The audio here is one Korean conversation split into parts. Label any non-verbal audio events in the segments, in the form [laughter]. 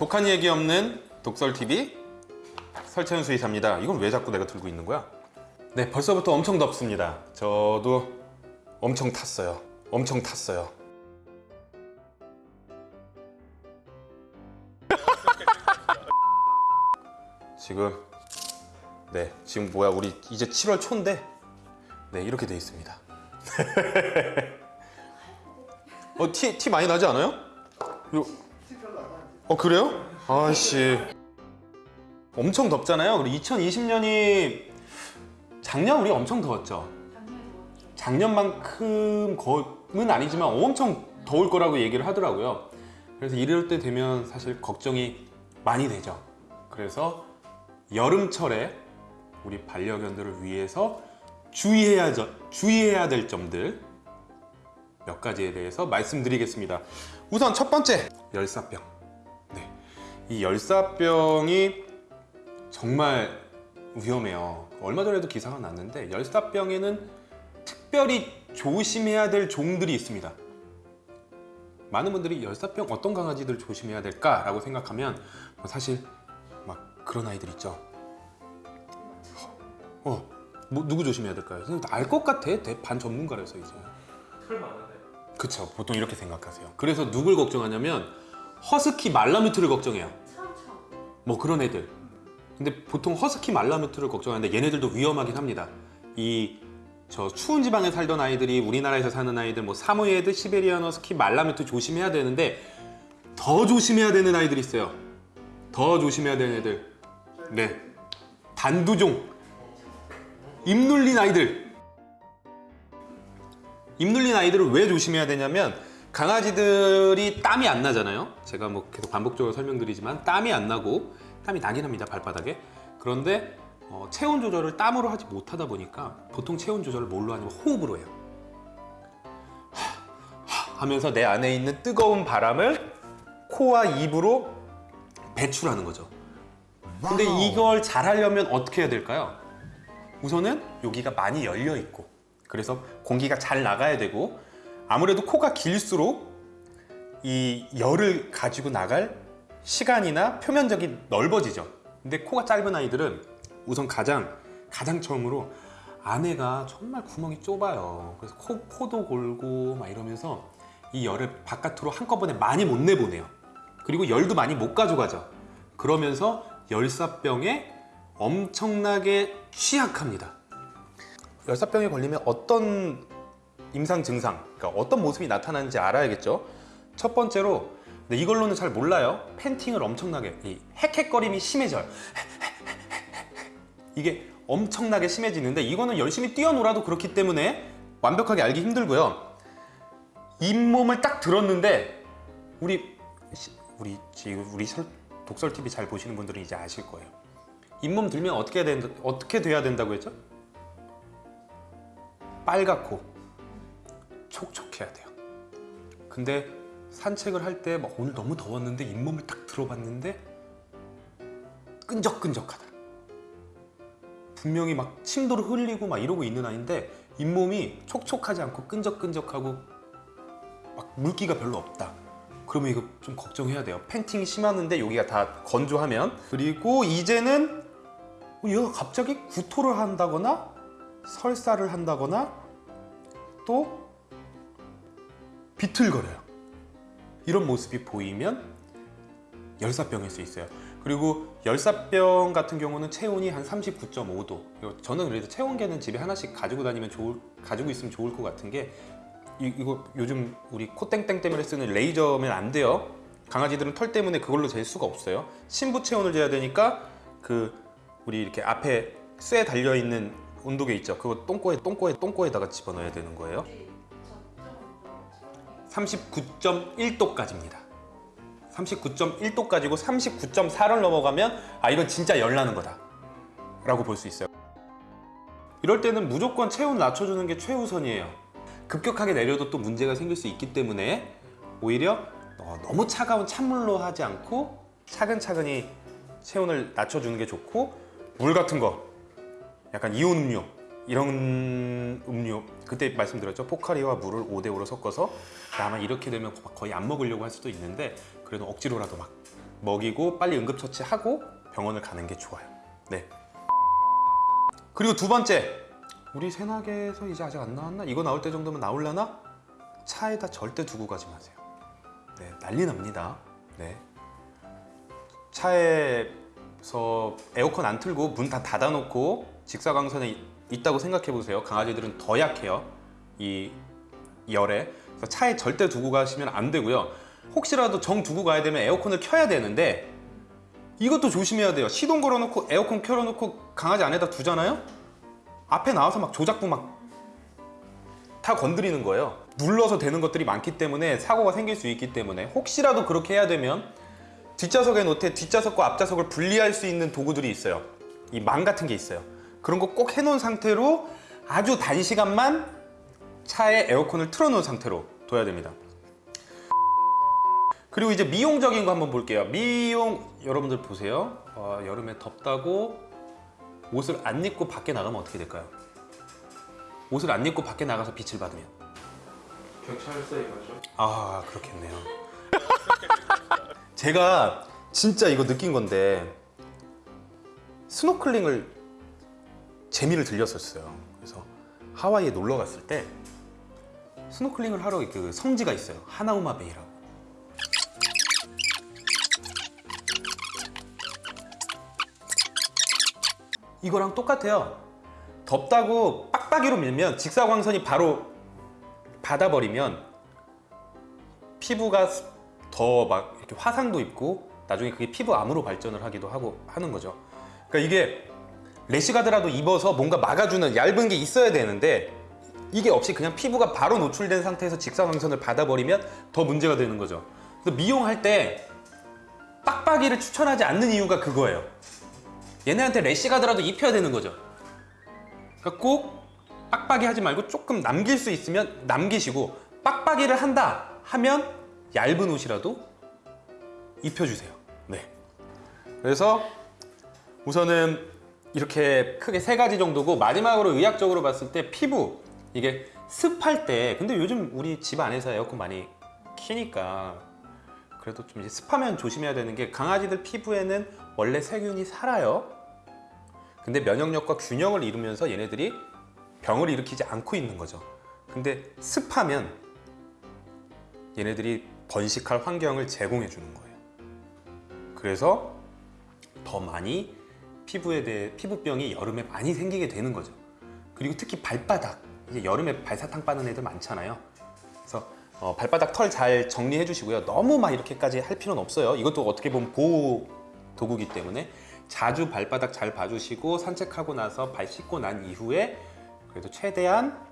독한 얘기 없는 독설TV 설채연 수의사입니다. 이건 왜 자꾸 내가 들고 있는 거야? 네 벌써부터 엄청 덥습니다. 저도 엄청 탔어요. 엄청 탔어요. [laughs] 지금 네 지금 뭐야 우리 이제 7월 초인데? 네 이렇게 돼 있습니다. [laughs] 어, 티, 티 많이 나지 않아요? 요... 어, 그래요? 아씨. 엄청 덥잖아요. 그리고 2020년이 작년 우리 엄청 더웠죠. 작년만큼은 아니지만 엄청 더울 거라고 얘기를 하더라고요. 그래서 이럴 때 되면 사실 걱정이 많이 되죠. 그래서 여름철에 우리 반려견들을 위해서 주의해야, 주의해야 될 점들 몇 가지에 대해서 말씀드리겠습니다. 우선 첫 번째, 열사병. 네. 이 열사병이 정말 위험해요. 얼마 전에도 기사가 났는데 열사병에는 특별히 조심해야 될 종들이 있습니다. 많은 분들이 열사병 어떤 강아지들 조심해야 될까 라고 생각하면 뭐 사실 막 그런 아이들 있죠. 어, 뭐 누구 조심해야 될까요? 알 것 같아. 반 전문가라서 이제. 털 많은데 그쵸 보통 이렇게 생각하세요 그래서 누굴 걱정하냐면 허스키 말라뮤트를 걱정해요 뭐 그런 애들. 근데 보통 허스키 말라뮤트를 걱정하는데 얘네들도 위험하긴 합니다. 이 저 추운 지방에 살던 아이들이 우리나라에서 사는 아이들 뭐 사모예드, 시베리안 허스키, 말라뮤트 조심해야 되는데 더 조심해야 되는 아이들이 있어요. 더 조심해야 되는 애들. 네. 단두종. 입 눌린 아이들. 입 눌린 아이들을 왜 조심해야 되냐면 강아지들이 땀이 안 나잖아요. 제가 뭐 계속 반복적으로 설명드리지만 땀이 안 나고 땀이 나긴 합니다 발바닥에. 그런데 어, 체온 조절을 땀으로 하지 못하다 보니까 보통 체온 조절을 뭘로 하냐면 호흡으로 해요. 하, 하 하면서 내 안에 있는 뜨거운 바람을 코와 입으로 배출하는 거죠. 근데 이걸 잘 하려면 어떻게 해야 될까요? 우선은 여기가 많이 열려 있고 그래서 공기가 잘 나가야 되고 아무래도 코가 길수록 이 열을 가지고 나갈 시간이나 표면적이 넓어지죠. 근데 코가 짧은 아이들은 우선 가장 가장 처음으로 안에가 정말 구멍이 좁아요. 그래서 코, 코도 골고 막 이러면서 이 열을 바깥으로 한꺼번에 많이 못 내보내요. 그리고 열도 많이 못 가져가죠. 그러면서 열사병에 엄청나게 취약합니다. 열사병에 걸리면 어떤 임상 증상, 그러니까 어떤 모습이 나타나는지 알아야겠죠. 첫 번째로 근데 이걸로는 잘 몰라요. 팬팅을 엄청나게 이 헥헥거림이 심해져요. [laughs] 이게 엄청나게 심해지는데 이거는 열심히 뛰어놀아도 그렇기 때문에 완벽하게 알기 힘들고요. 잇몸을 딱 들었는데 우리 우리 우리 독설 TV 잘 보시는 분들은 이제 아실 거예요. 잇몸 들면 어떻게 된 어떻게 돼야 된다고 했죠? 빨갛고 촉촉해야 돼요. 근데 산책을 할 때 막 오늘 너무 더웠는데 잇몸을 딱 들어봤는데 끈적끈적하다. 분명히 막 침도를 흘리고 막 이러고 있는 아이인데 잇몸이 촉촉하지 않고 끈적끈적하고 막 물기가 별로 없다. 그러면 이거 좀 걱정해야 돼요. 팬팅이 심하는데 여기가 다 건조하면. 그리고 이제는 얘가 갑자기 구토를 한다거나 설사를 한다거나 또 비틀거려요. 이런 모습이 보이면 열사병일 수 있어요. 그리고 열사병 같은 경우는 체온이 한 39.5도. 저는 그래도 체온계는 집에 하나씩 가지고 다니면 좋을, 가지고 있으면 좋을 것 같은 게 이, 이거 요즘 우리 코땡땡 때문에 쓰는 레이저면 안 돼요. 강아지들은 털 때문에 그걸로 잴 수가 없어요. 심부 체온을 재야 되니까 그 우리 이렇게 앞에 쇠 달려있는 온도계 있죠? 그거 똥꼬에 똥꼬에 똥꼬에다가 집어넣어야 되는 거예요 39.1도까지입니다. 39.1도까지고 39.4를 넘어가면 아 이건 진짜 열나는 거다. 라고 볼 수 있어요. 이럴 때는 무조건 체온 낮춰주는 게 최우선이에요. 급격하게 내려도 또 문제가 생길 수 있기 때문에 오히려 어, 너무 차가운 찬물로 하지 않고 차근차근히 체온을 낮춰주는 게 좋고 물 같은 거. 약간 이온 음료 이런 음료 그때 말씀드렸죠 포카리와 물을 5대5로 섞어서 아마 이렇게 되면 거의 안 먹으려고 할 수도 있는데 그래도 억지로라도 막 먹이고 빨리 응급처치하고 병원을 가는 게 좋아요. 네. 그리고 두 번째, 우리 새나개에서 이제 아직 안 나왔나? 이거 나올 때 정도면 나올라나? 차에다 절대 두고 가지 마세요. 네, 난리 납니다. 네. 차에서 에어컨 안 틀고 문 다 닫아놓고 직사광선에 있다고 생각해 보세요. 강아지들은 더 약해요. 이 열에. 차에 절대 두고 가시면 안 되고요. 혹시라도 정 두고 가야 되면 에어컨을 켜야 되는데 이것도 조심해야 돼요. 시동 걸어놓고 에어컨 켜놓고 강아지 안에다 두잖아요. 앞에 나와서 막 조작부 막 다 건드리는 거예요. 눌러서 되는 것들이 많기 때문에 사고가 생길 수 있기 때문에 혹시라도 그렇게 해야 되면 뒷좌석에 놓되 뒷좌석과 앞좌석을 분리할 수 있는 도구들이 있어요. 이 망 같은 게 있어요. 그런 거 꼭 해놓은 상태로 아주 단시간만 차에 에어컨을 틀어놓은 상태로 둬야 됩니다. 그리고 이제 미용적인 거 한번 볼게요. 미용 여러분들 보세요. 어, 여름에 덥다고 옷을 안 입고 밖에 나가면 어떻게 될까요? 옷을 안 입고 밖에 나가서 빛을 받으면 경찰서에 가죠. 아 그렇겠네요. [laughs] 제가 진짜 이거 느낀 건데 스노클링을 재미를 들렸었어요. 그래서 하와이에 놀러 갔을 때 스노클링을 하러 그 성지가 있어요. 하나우마 베이라고. 이거랑 똑같아요. 덥다고 빡빡이로 밀면 직사광선이 바로 받아버리면 피부가 더 막 이렇게 화상도 입고 나중에 그게 피부 암으로 발전을 하기도 하고 하는 거죠. 그러니까 이게 래시가드라도 입어서 뭔가 막아주는 얇은 게 있어야 되는데 이게 없이 그냥 피부가 바로 노출된 상태에서 직사광선을 받아버리면 더 문제가 되는 거죠. 그래서 미용할 때 빡빡이를 추천하지 않는 이유가 그거예요. 얘네한테 래시가드라도 입혀야 되는 거죠. 그러니까 꼭 빡빡이 하지 말고 조금 남길 수 있으면 남기시고 빡빡이를 한다 하면 얇은 옷이라도 입혀주세요. 네. 그래서 우선은 이렇게 크게 세 가지 정도고 마지막으로 의학적으로 봤을 때 피부 이게 습할 때 근데 요즘 우리 집 안에서 에어컨 많이 키니까 그래도 좀 습하면 조심해야 되는 게 강아지들 피부에는 원래 세균이 살아요. 근데 면역력과 균형을 이루면서 얘네들이 병을 일으키지 않고 있는 거죠. 근데 습하면 얘네들이 번식할 환경을 제공해 주는 거예요. 그래서 더 많이 피부에 대해 피부병이 여름에 많이 생기게 되는 거죠. 그리고 특히 발바닥 이제 여름에 발사탕 빠는 애들 많잖아요. 그래서 어, 발바닥 털 잘 정리해 주시고요. 너무 막 이렇게까지 할 필요는 없어요. 이것도 어떻게 보면 보호 도구기 때문에 자주 발바닥 잘 봐주시고 산책하고 나서 발 씻고 난 이후에 그래도 최대한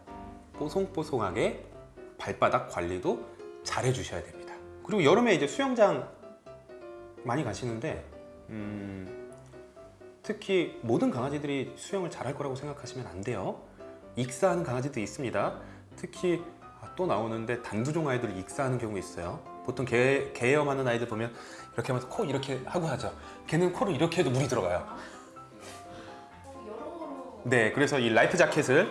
뽀송뽀송하게 발바닥 관리도 잘 해주셔야 됩니다. 그리고 여름에 이제 수영장 많이 가시는데 음, 특히 모든 강아지들이 수영을 잘할 거라고 생각하시면 안 돼요. 익사하는 강아지도 있습니다. 특히 아, 또 나오는데 단두종 아이들 익사하는 경우 있어요. 보통 개, 개염하는 아이들 보면 이렇게 하면서 코 이렇게 하고 하죠. 걔는 코를 이렇게 해도 물이 들어가요. 네, 그래서 이 라이프 자켓을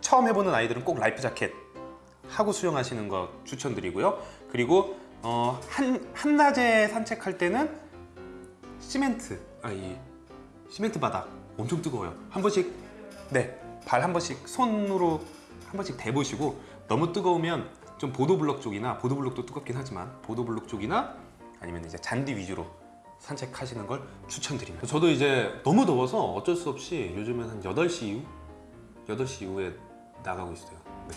처음 해보는 아이들은 꼭 라이프 자켓 하고 수영하시는 거 추천드리고요. 그리고 어, 한 한낮에 산책할 때는 시멘트, 아이 시멘트 바닥 엄청 뜨거워요. 한 번씩 네, 발 한 번씩 손으로 한 번씩 대보시고 너무 뜨거우면 좀 보도블럭 쪽이나 보도블럭도 뜨겁긴 하지만 보도블럭 쪽이나 아니면 이제 잔디 위주로 산책하시는 걸 추천드립니다. 저도 이제 너무 더워서 어쩔 수 없이 요즘엔 한 8시 이후 8시 이후에 나가고 있어요. 네.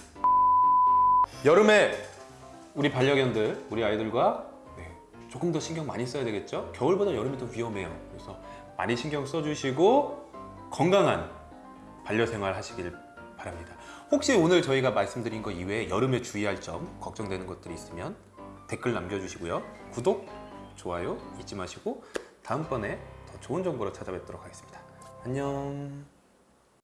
여름에 우리 반려견들, 우리 아이들과 네, 조금 더 신경 많이 써야 되겠죠? 겨울보다 여름이 더 위험해요. 그래서 많이 신경 써주시고 건강한 반려생활 하시길 바랍니다. 혹시 오늘 저희가 말씀드린 거 이외에 여름에 주의할 점, 걱정되는 것들이 있으면 댓글 남겨주시고요. 구독, 좋아요 잊지 마시고 다음번에 더 좋은 정보로 찾아뵙도록 하겠습니다. 안녕.